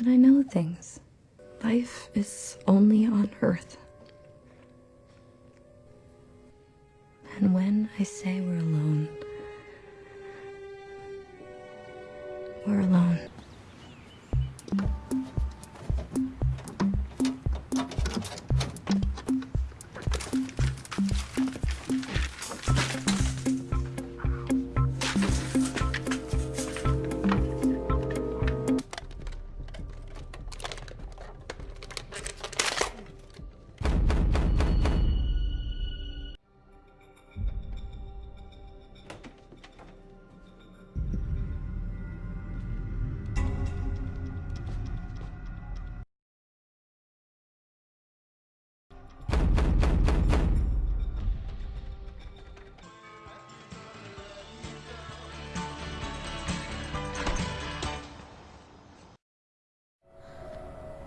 that I know things. Life is only on Earth. And when I say we're alone, we're alone.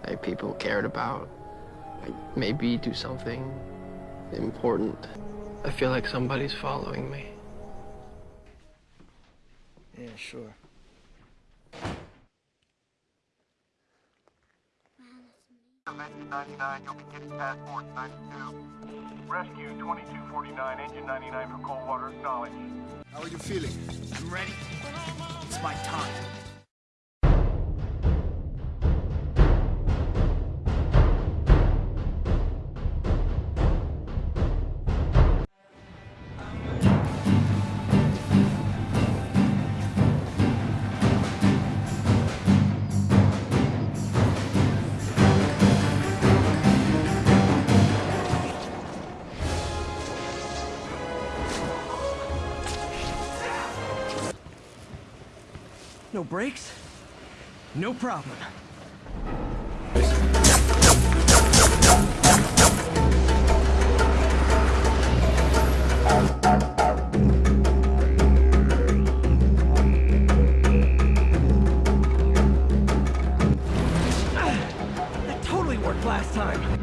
Like people cared about. Like maybe do something important. I feel like somebody's following me. Yeah, sure. Engine 99, you'll be getting passport 92. Rescue 2249, engine 99 for Coldwater, acknowledge. How are you feeling? I'm ready. It's my time. No brakes? No problem. That totally worked last time.